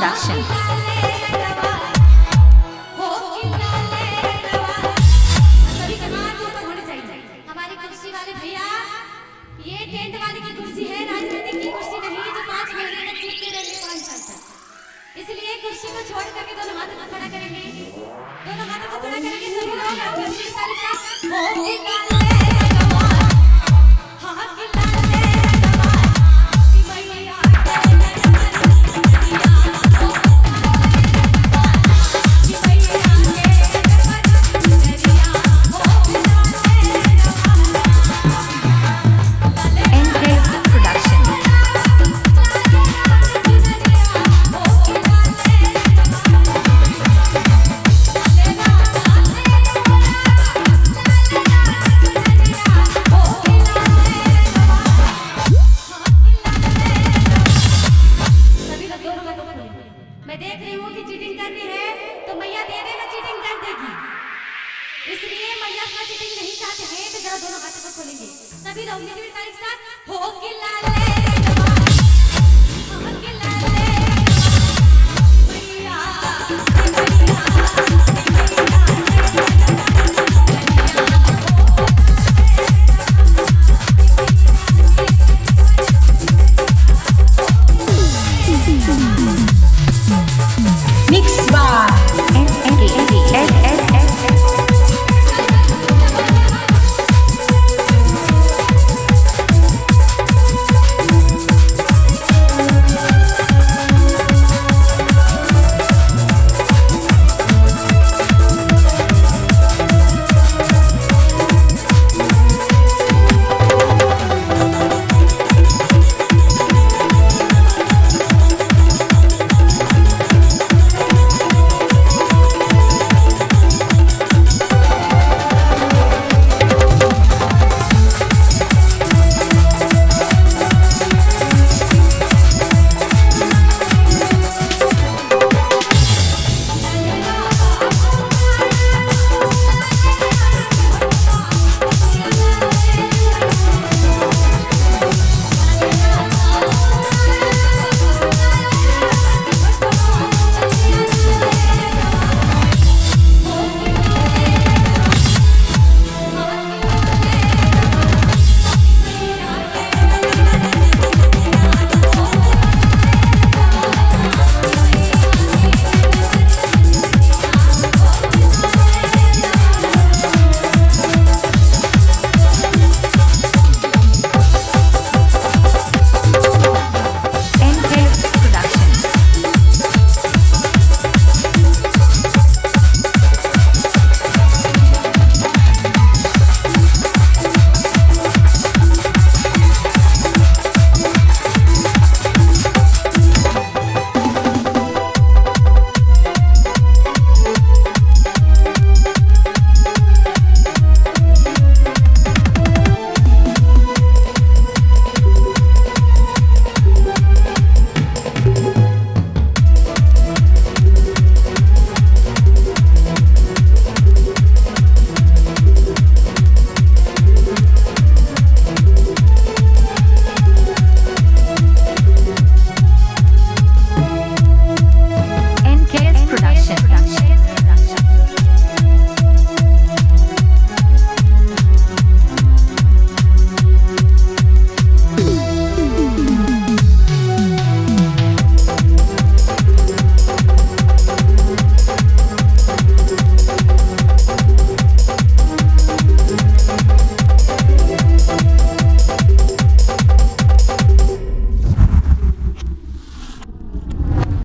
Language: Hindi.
Production. इसलिए कुर्सी को छोड़ करके दोनों हाथों को खड़ा करेंगे दोनों हाथों को खड़ा करेंगे, सभी लोग मैं देख रही हूँ कि चीटिंग कर रही है तो मैया दे देना चीटिंग कर देगी। इसलिए मैया अपना चीटिंग नहीं चाहते हैं तो जरा दोनों हाथों को खोलेंगे। सभी लोग लाले